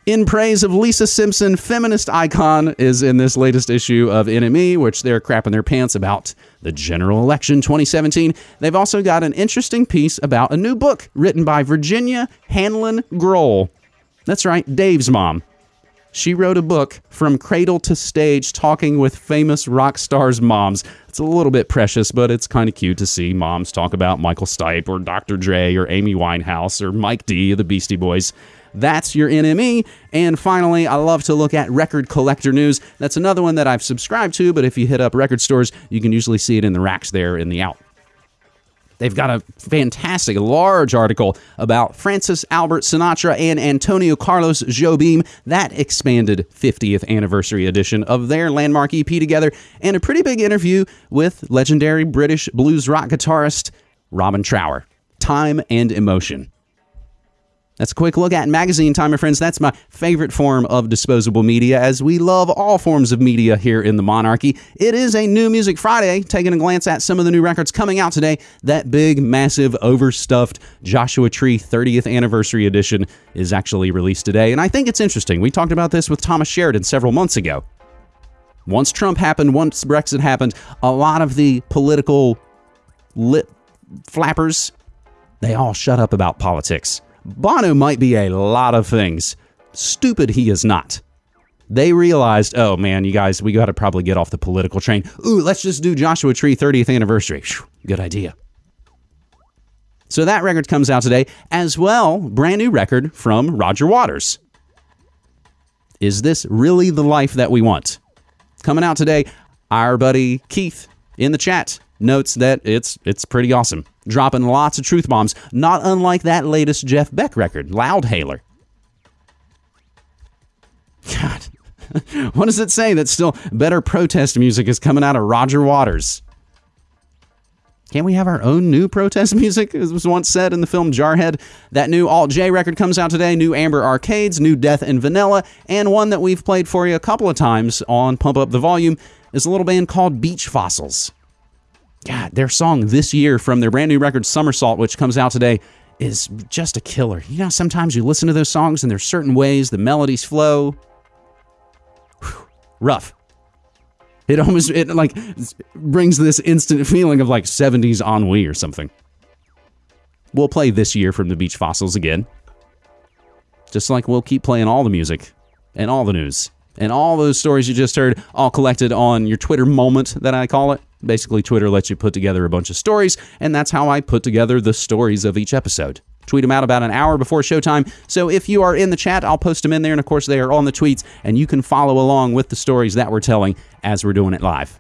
In praise of Lisa Simpson, feminist icon is in this latest issue of NME, which they're crapping their pants about the general election 2017. They've also got an interesting piece about a new book written by Virginia Hanlon Grohl. That's right, Dave's mom. She wrote a book from cradle to stage talking with famous rock stars' moms. It's a little bit precious, but it's kind of cute to see moms talk about Michael Stipe or Dr. Dre or Amy Winehouse or Mike D of the Beastie Boys. That's your NME. And finally, I love to look at record collector news. That's another one that I've subscribed to, but if you hit up record stores, you can usually see it in the racks there in the out. They've got a fantastic, large article about Francis Albert Sinatra and Antonio Carlos Jobim, that expanded 50th anniversary edition of their landmark EP together, and a pretty big interview with legendary British blues rock guitarist Robin Trower. time and emotion. That's a quick look at magazine time, my friends. That's my favorite form of disposable media, as we love all forms of media here in the monarchy. It is a New Music Friday, taking a glance at some of the new records coming out today. That big, massive, overstuffed Joshua Tree 30th anniversary edition is actually released today, and I think it's interesting. We talked about this with Thomas Sheridan several months ago. Once Trump happened, once Brexit happened, a lot of the political lip flappers, they all shut up about politics. Bono might be a lot of things. Stupid he is not. They realized, oh man, you guys, we got to probably get off the political train. Ooh, let's just do Joshua Tree 30th anniversary. Whew, good idea. So that record comes out today, as well, brand new record from Roger Waters. Is this really the life that we want? Coming out today, our buddy Keith in the chat notes that it's it's pretty awesome. Dropping lots of truth bombs, not unlike that latest Jeff Beck record, Loudhailer. God. what does it say that still better protest music is coming out of Roger Waters? Can't we have our own new protest music? As was once said in the film Jarhead. That new Alt J record comes out today. New Amber Arcades, new Death and Vanilla, and one that we've played for you a couple of times on Pump Up the Volume is a little band called Beach Fossils. God, their song this year from their brand new record Somersault, which comes out today, is just a killer. You know, sometimes you listen to those songs and there's certain ways the melodies flow. Whew, rough. It almost it like brings this instant feeling of like 70s ennui or something. We'll play this year from the Beach Fossils again. Just like we'll keep playing all the music and all the news and all those stories you just heard, all collected on your Twitter moment that I call it. Basically, Twitter lets you put together a bunch of stories, and that's how I put together the stories of each episode. Tweet them out about an hour before showtime. So if you are in the chat, I'll post them in there. And of course, they are on the tweets, and you can follow along with the stories that we're telling as we're doing it live.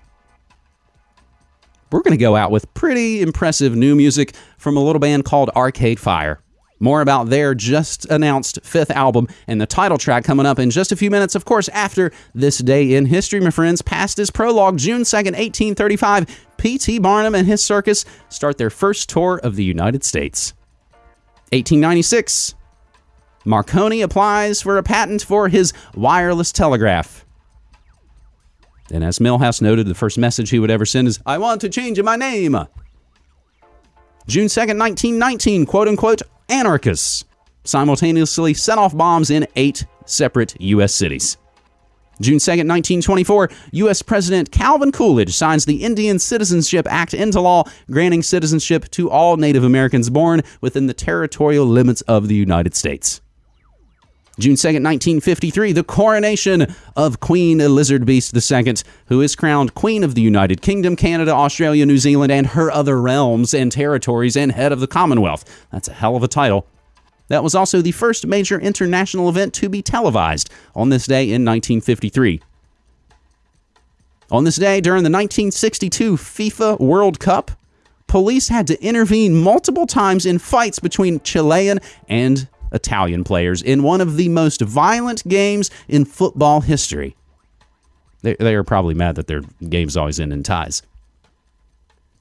We're going to go out with pretty impressive new music from a little band called Arcade Fire. More about their just announced fifth album and the title track coming up in just a few minutes, of course, after this day in history, my friends. Past is prologue, June 2nd, 1835. P.T. Barnum and his circus start their first tour of the United States. 1896. Marconi applies for a patent for his wireless telegraph. And as Milhouse noted, the first message he would ever send is, I want to change my name. June 2nd, 1919, quote unquote, anarchists simultaneously set off bombs in eight separate U.S. cities. June 2nd, 1924, U.S. President Calvin Coolidge signs the Indian Citizenship Act into law, granting citizenship to all Native Americans born within the territorial limits of the United States. June 2nd, 1953, the coronation of Queen Lizard Beast II, who is crowned Queen of the United Kingdom, Canada, Australia, New Zealand, and her other realms and territories, and head of the Commonwealth. That's a hell of a title. That was also the first major international event to be televised on this day in 1953. On this day, during the 1962 FIFA World Cup, police had to intervene multiple times in fights between Chilean and Italian players in one of the most violent games in football history. They, they are probably mad that their games always end in ties.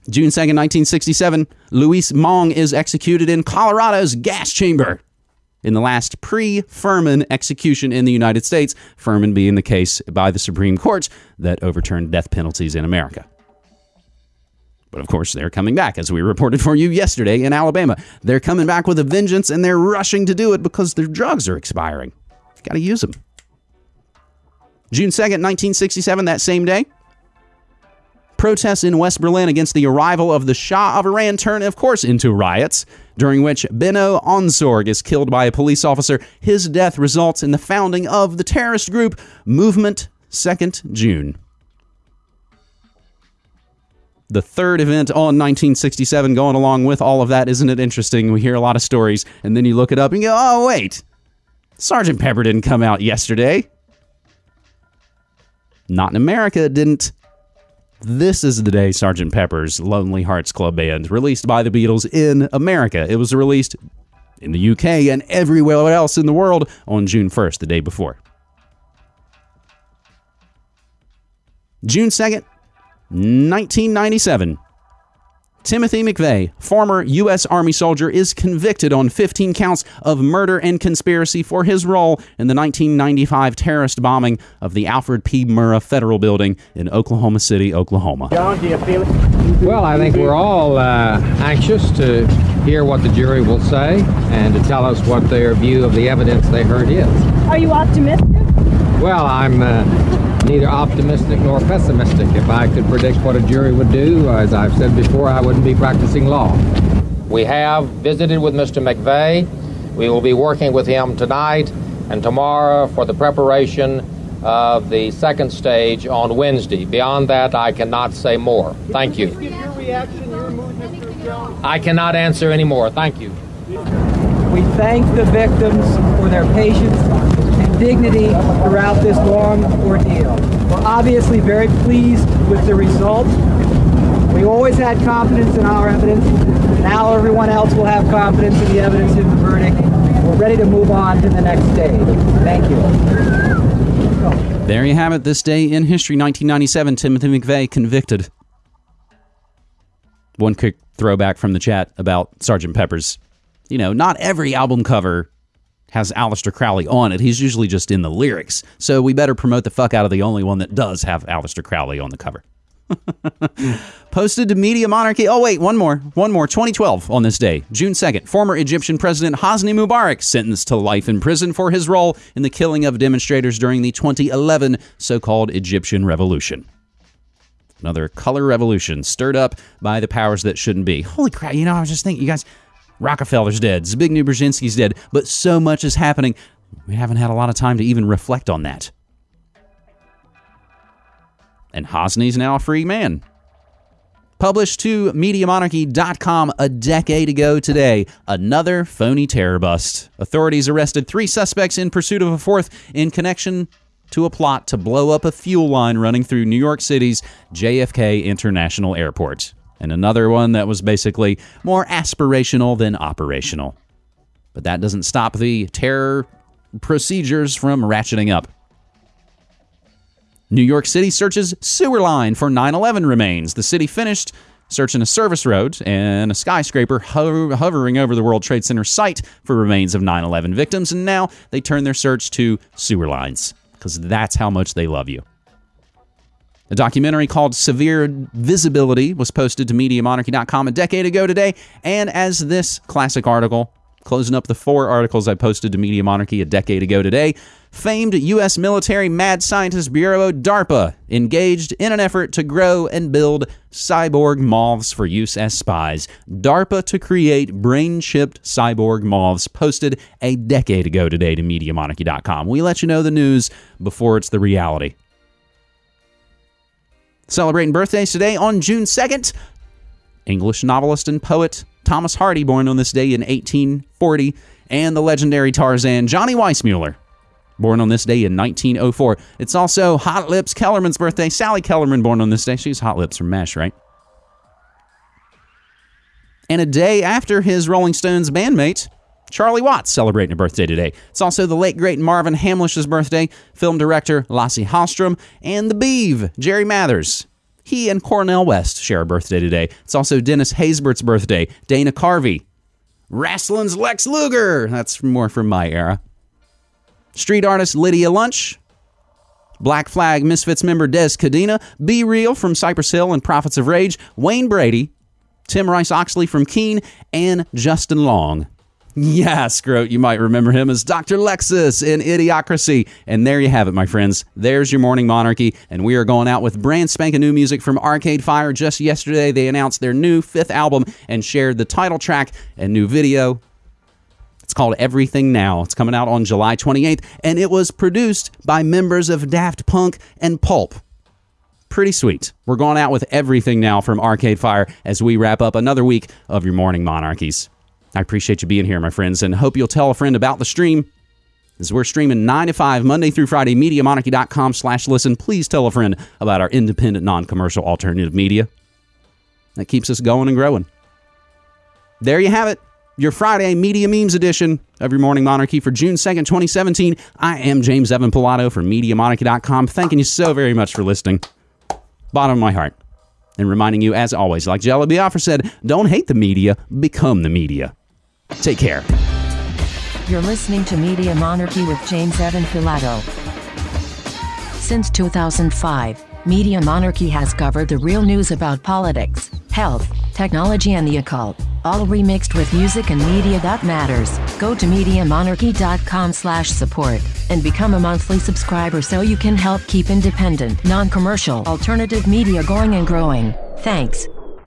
June 2nd, 1967, Luis Monge is executed in Colorado's gas chamber in the last pre Furman execution in the United States, Furman being the case by the Supreme Court that overturned death penalties in America. But of course, they're coming back, as we reported for you yesterday in Alabama. They're coming back with a vengeance and they're rushing to do it because their drugs are expiring. Got to use them. June 2nd, 1967, that same day, protests in West Berlin against the arrival of the Shah of Iran turn, of course, into riots, during which Benno Ohnesorg is killed by a police officer. His death results in the founding of the terrorist group Movement 2nd June the third event on 1967 going along with all of that. Isn't it interesting? We hear a lot of stories, and then you look it up and go, oh, wait, Sergeant Pepper didn't come out yesterday. Not in America, it didn't. This is the day Sergeant Pepper's Lonely Hearts Club Band, released by the Beatles in America. It was released in the UK and everywhere else in the world on June 1st, the day before. June 2nd, 1997. Timothy McVeigh, former U.S. Army soldier, is convicted on 15 counts of murder and conspiracy for his role in the 1995 terrorist bombing of the Alfred P. Murrah Federal Building in Oklahoma City, Oklahoma. John, do you feel it? Well, I think we're all uh, anxious to hear what the jury will say and to tell us what their view of the evidence they heard is. Are you optimistic? Well, I'm uh, neither optimistic nor pessimistic. If I could predict what a jury would do, as I've said before, I wouldn't be practicing law. We have visited with Mr. McVeigh. We will be working with him tonight and tomorrow for the preparation of the second stage on Wednesday. Beyond that, I cannot say more. Thank you. I cannot answer any more. Thank you. We thank the victims for their patience and dignity throughout this long ordeal. We're obviously very pleased with the result. We always had confidence in our evidence. Now everyone else will have confidence in the evidence in the verdict. We're ready to move on to the next stage. Thank you. There you have it. This day in history, 1997, Timothy McVeigh convicted. One quick throwback from the chat about Sgt. Pepper's. You know, not every album cover has Aleister Crowley on it. He's usually just in the lyrics. So we better promote the fuck out of the only one that does have Aleister Crowley on the cover. Posted to Media Monarchy. Oh, wait, one more. One more. 2012 on this day, June 2nd. Former Egyptian President Hosni Mubarak sentenced to life in prison for his role in the killing of demonstrators during the 2011 so called Egyptian Revolution. Another color revolution stirred up by the powers that shouldn't be. Holy crap, you know, I was just thinking, you guys, Rockefeller's dead, Zbigniew Brzezinski's dead, but so much is happening. We haven't had a lot of time to even reflect on that. And Hosni's now a free man. Published to MediaMonarchy.com a decade ago today, another phony terror bust. Authorities arrested three suspects in pursuit of a fourth in connection to a plot to blow up a fuel line running through New York City's JFK International Airport. And another one that was basically more aspirational than operational. But that doesn't stop the terror procedures from ratcheting up. New York City searches sewer line for 9 11 remains. The city finished searching a service road and a skyscraper ho- hovering over the World Trade Center site for remains of 9 11 victims, and now they turn their search to sewer lines because that's how much they love you. A documentary called Severe Visibility was posted to MediaMonarchy.com a decade ago today, and as this classic article, closing up the four articles I posted to Media Monarchy a decade ago today, famed U.S. military mad scientist Bureau DARPA engaged in an effort to grow and build cyborg moths for use as spies. DARPA to create brain chipped cyborg moths, posted a decade ago today to MediaMonarchy.com. We let you know the news before it's the reality. Celebrating birthdays today on June 2nd, English novelist and poet Thomas Hardy, born on this day in 1840, and the legendary Tarzan Johnny Weissmuller, born on this day in 1904. It's also Hot Lips Kellerman's birthday. Sally Kellerman, born on this day. She's Hot Lips from MASH, right? And a day after his Rolling Stones bandmate, Charlie Watts, celebrating a birthday today. It's also the late great Marvin Hamlisch's birthday, film director Lasse Hallström, and the Beeve, Jerry Mathers. He and Cornel West share a birthday today. It's also Dennis Haysbert's birthday, Dana Carvey, Wrestling's Lex Luger. That's more from my era. Street artist Lydia Lunch. Black Flag Misfits member Dez Cadena. B-Real from Cypress Hill and Prophets of Rage. Wayne Brady. Tim Rice Oxley from Keane. And Justin Long. Yeah, Scroat, you might remember him as Dr. Lexus in Idiocracy. And there you have it, my friends. There's your morning monarchy. And we are going out with brand spanking new music from Arcade Fire. Just yesterday, they announced their new fifth album and shared the title track and new video. It's called Everything Now. It's coming out on July 28th, and it was produced by members of Daft Punk and Pulp. Pretty sweet. We're going out with Everything Now from Arcade Fire as we wrap up another week of your morning monarchies. I appreciate you being here, my friends, and hope you'll tell a friend about the stream. As we're streaming 9 to 5, Monday through Friday, MediaMonarchy.com slash listen. Please tell a friend about our independent, non-commercial alternative media. That keeps us going and growing. There you have it. Your Friday Media Memes edition of your Morning Monarchy for June 2nd, 2017. I am James Evan Pilato from MediaMonarchy.com. Thanking you so very much for listening. Bottom of my heart. And reminding you, as always, like Jello Biafra said, don't hate the media, become the media. Take care. You're listening to Media Monarchy with James Evan Pilato. Since 2005, Media Monarchy has covered the real news about politics, health, technology, and the occult, all remixed with music and media that matters. Go to MediaMonarchy.com slash support and become a monthly subscriber so you can help keep independent, non-commercial, alternative media going and growing. Thanks.